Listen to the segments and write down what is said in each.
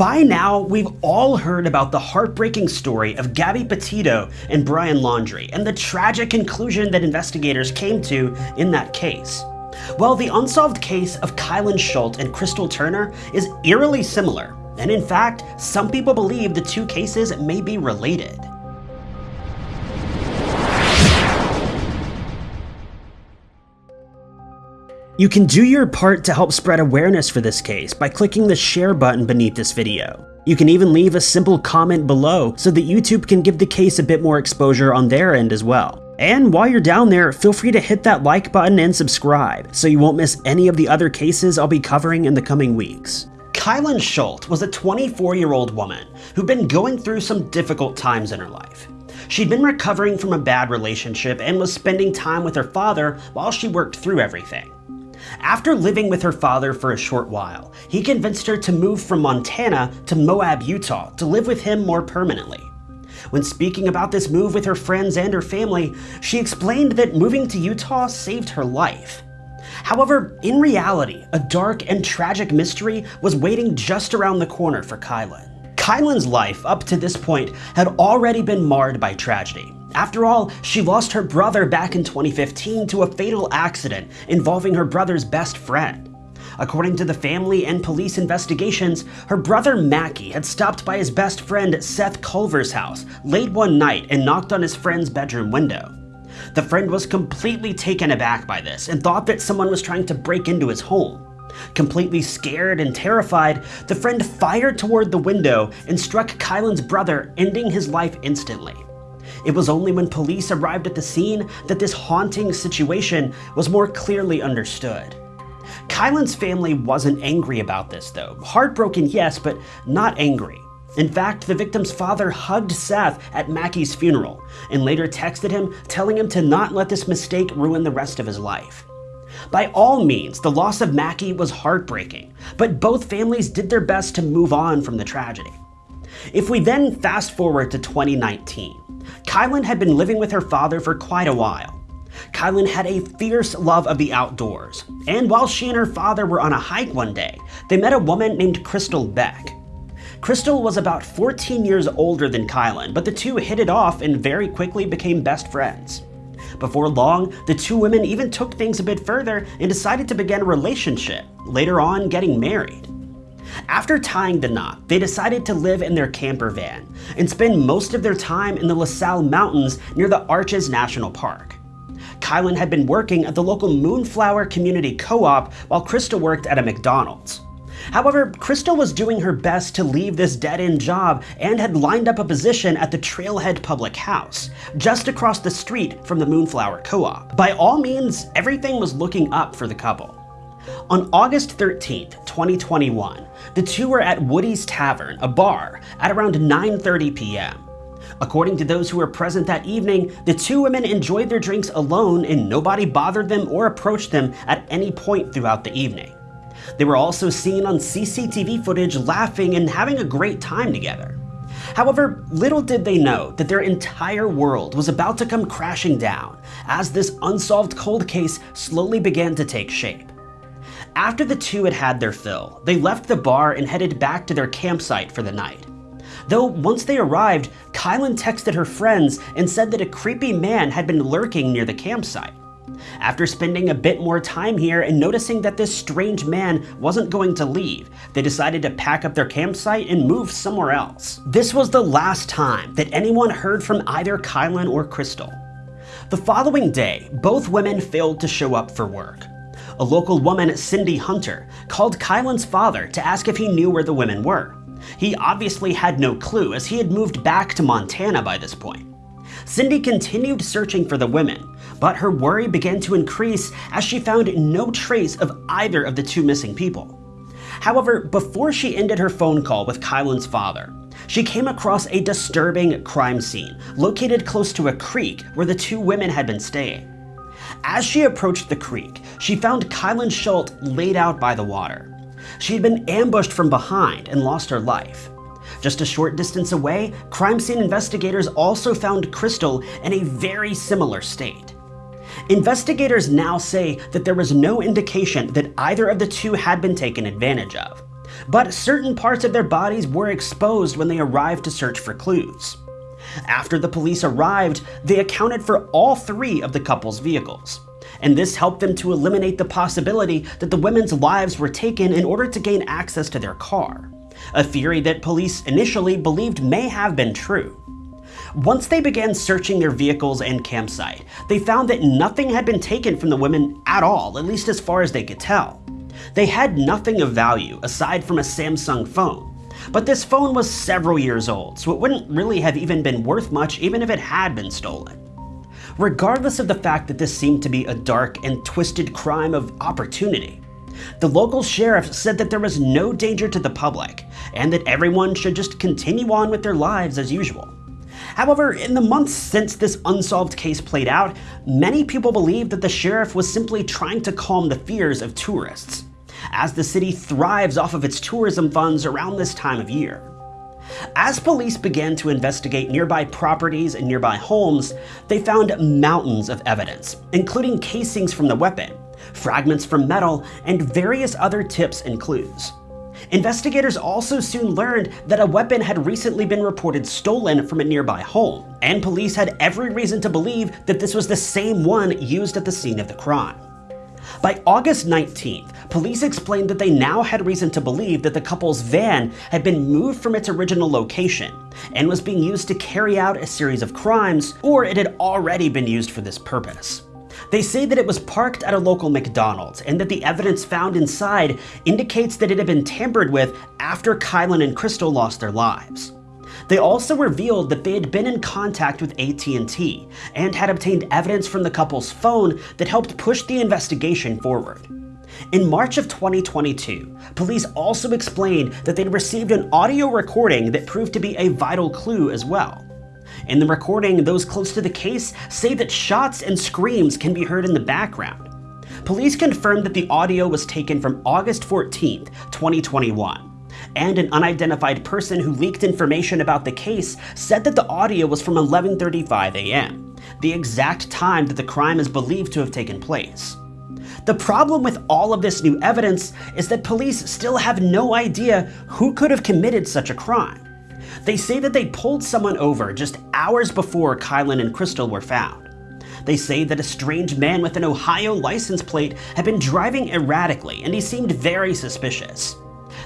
By now, we've all heard about the heartbreaking story of Gabby Petito and Brian Laundrie and the tragic conclusion that investigators came to in that case. Well, the unsolved case of Kylen Schultz and Crystal Turner is eerily similar, and in fact, some people believe the two cases may be related. You can do your part to help spread awareness for this case by clicking the share button beneath this video. You can even leave a simple comment below so that YouTube can give the case a bit more exposure on their end as well. And while you're down there, feel free to hit that like button and subscribe so you won't miss any of the other cases I'll be covering in the coming weeks. Kylen Schultz was a 24-year-old woman who'd been going through some difficult times in her life. She'd been recovering from a bad relationship and was spending time with her father while she worked through everything. After living with her father for a short while, he convinced her to move from Montana to Moab, Utah to live with him more permanently. When speaking about this move with her friends and her family, she explained that moving to Utah saved her life. However, in reality, a dark and tragic mystery was waiting just around the corner for Kylen. Kylen's life up to this point had already been marred by tragedy. After all, she lost her brother back in 2015 to a fatal accident involving her brother's best friend. According to the family and police investigations, her brother Mackie had stopped by his best friend Seth Culver's house late one night and knocked on his friend's bedroom window. The friend was completely taken aback by this and thought that someone was trying to break into his home. Completely scared and terrified, the friend fired toward the window and struck Kylen's brother, ending his life instantly. It was only when police arrived at the scene that this haunting situation was more clearly understood. Kylen's family wasn't angry about this though. Heartbroken, yes, but not angry. In fact, the victim's father hugged Seth at Mackie's funeral and later texted him telling him to not let this mistake ruin the rest of his life. By all means, the loss of Mackie was heartbreaking, but both families did their best to move on from the tragedy. If we then fast forward to 2019, Kylen had been living with her father for quite a while. Kylen had a fierce love of the outdoors, and while she and her father were on a hike one day, they met a woman named Crystal Beck. Crystal was about 14 years older than Kylen, but the two hit it off and very quickly became best friends. Before long, the two women even took things a bit further and decided to begin a relationship, later on getting married. After tying the knot, they decided to live in their camper van and spend most of their time in the La Sal Mountains near the Arches National Park. Kylen had been working at the local Moonflower Community Co-op while Krista worked at a McDonald's. However, Krista was doing her best to leave this dead-end job and had lined up a position at the Trailhead Public House, just across the street from the Moonflower Co-op. By all means, everything was looking up for the couple. On August 13, 2021, the two were at Woody's Tavern, a bar, at around 9.30 p.m. According to those who were present that evening, the two women enjoyed their drinks alone and nobody bothered them or approached them at any point throughout the evening. They were also seen on CCTV footage laughing and having a great time together. However, little did they know that their entire world was about to come crashing down as this unsolved cold case slowly began to take shape. After the two had had their fill, they left the bar and headed back to their campsite for the night. Though once they arrived, Kylen texted her friends and said that a creepy man had been lurking near the campsite. After spending a bit more time here and noticing that this strange man wasn't going to leave, they decided to pack up their campsite and move somewhere else. This was the last time that anyone heard from either Kylen or Crystal. The following day, both women failed to show up for work. A local woman, Cindy Hunter, called Kylen's father to ask if he knew where the women were. He obviously had no clue as he had moved back to Montana by this point. Cindy continued searching for the women, but her worry began to increase as she found no trace of either of the two missing people. However, before she ended her phone call with Kylen's father, she came across a disturbing crime scene located close to a creek where the two women had been staying. As she approached the creek, she found Kylen Schultz laid out by the water. She had been ambushed from behind and lost her life. Just a short distance away, crime scene investigators also found Crystal in a very similar state. Investigators now say that there was no indication that either of the two had been taken advantage of. but certain parts of their bodies were exposed when they arrived to search for clues. After the police arrived, they accounted for all three of the couple's vehicles, and this helped them to eliminate the possibility that the women's lives were taken in order to gain access to their car, a theory that police initially believed may have been true. Once they began searching their vehicles and campsite, they found that nothing had been taken from the women at all, at least as far as they could tell. They had nothing of value aside from a Samsung phone, but this phone was several years old, so it wouldn't really have even been worth much even if it had been stolen. Regardless of the fact that this seemed to be a dark and twisted crime of opportunity, the local sheriff said that there was no danger to the public and that everyone should just continue on with their lives as usual. However, in the months since this unsolved case played out, many people believe that the sheriff was simply trying to calm the fears of tourists as the city thrives off of its tourism funds around this time of year. As police began to investigate nearby properties and nearby homes, they found mountains of evidence, including casings from the weapon, fragments from metal, and various other tips and clues. Investigators also soon learned that a weapon had recently been reported stolen from a nearby home, and police had every reason to believe that this was the same one used at the scene of the crime. By August 19th, police explained that they now had reason to believe that the couple's van had been moved from its original location and was being used to carry out a series of crimes, or it had already been used for this purpose. They say that it was parked at a local McDonald's and that the evidence found inside indicates that it had been tampered with after Kylen and Crystal lost their lives. They also revealed that they had been in contact with AT&T and had obtained evidence from the couple's phone that helped push the investigation forward. In March of 2022, police also explained that they'd received an audio recording that proved to be a vital clue as well. In the recording, those close to the case say that shots and screams can be heard in the background. Police confirmed that the audio was taken from August 14, 2021, and an unidentified person who leaked information about the case said that the audio was from 11.35 a.m., the exact time that the crime is believed to have taken place. The problem with all of this new evidence is that police still have no idea who could have committed such a crime. They say that they pulled someone over just hours before Kylen and Crystal were found. They say that a strange man with an Ohio license plate had been driving erratically and he seemed very suspicious.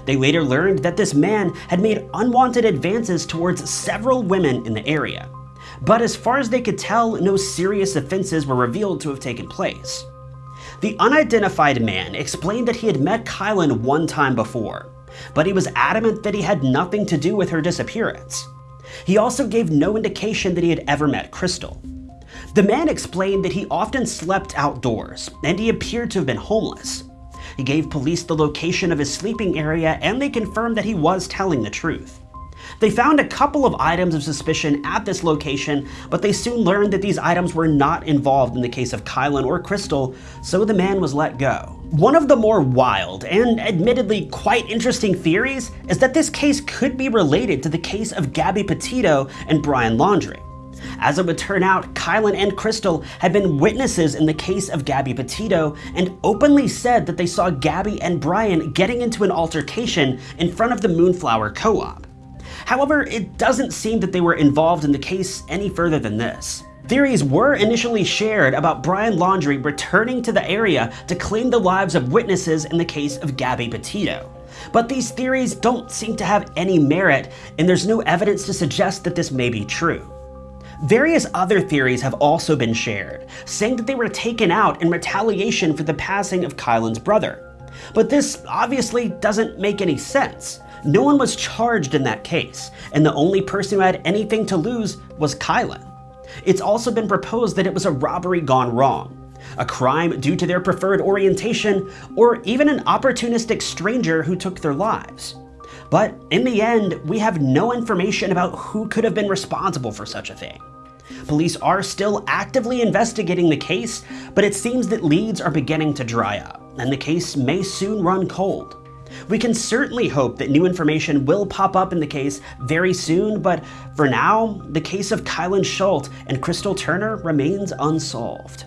They later learned that this man had made unwanted advances towards several women in the area. But as far as they could tell, no serious offenses were revealed to have taken place. The unidentified man explained that he had met Kylen one time before, but he was adamant that he had nothing to do with her disappearance. He also gave no indication that he had ever met Crystal. The man explained that he often slept outdoors, and he appeared to have been homeless. He gave police the location of his sleeping area and they confirmed that he was telling the truth. They found a couple of items of suspicion at this location, but they soon learned that these items were not involved in the case of Kylen or Crystal, so the man was let go. One of the more wild and admittedly quite interesting theories is that this case could be related to the case of Gabby Petito and Brian Laundrie. As it would turn out, Kylen and Crystal had been witnesses in the case of Gabby Petito and openly said that they saw Gabby and Brian getting into an altercation in front of the Moonflower Co-op. However, it doesn't seem that they were involved in the case any further than this. Theories were initially shared about Brian Laundrie returning to the area to claim the lives of witnesses in the case of Gabby Petito. But these theories don't seem to have any merit, and there's no evidence to suggest that this may be true. Various other theories have also been shared, saying that they were taken out in retaliation for the passing of Kylen's brother. But this obviously doesn't make any sense. No one was charged in that case, and the only person who had anything to lose was Kylen. It's also been proposed that it was a robbery gone wrong, a crime due to their preferred orientation, or even an opportunistic stranger who took their lives. But in the end, we have no information about who could have been responsible for such a thing. Police are still actively investigating the case, but it seems that leads are beginning to dry up, and the case may soon run cold. We can certainly hope that new information will pop up in the case very soon, but for now, the case of Kylen Schultz and Crystal Turner remains unsolved.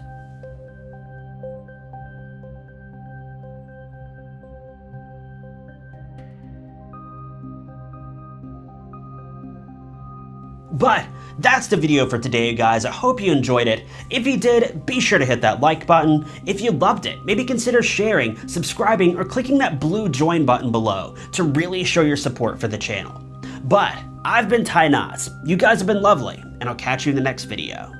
But that's the video for today, guys. I hope you enjoyed it. If you did, be sure to hit that like button. If you loved it, maybe consider sharing, subscribing, or clicking that blue join button below to really show your support for the channel. But I've been Ty Knots. You guys have been lovely, and I'll catch you in the next video.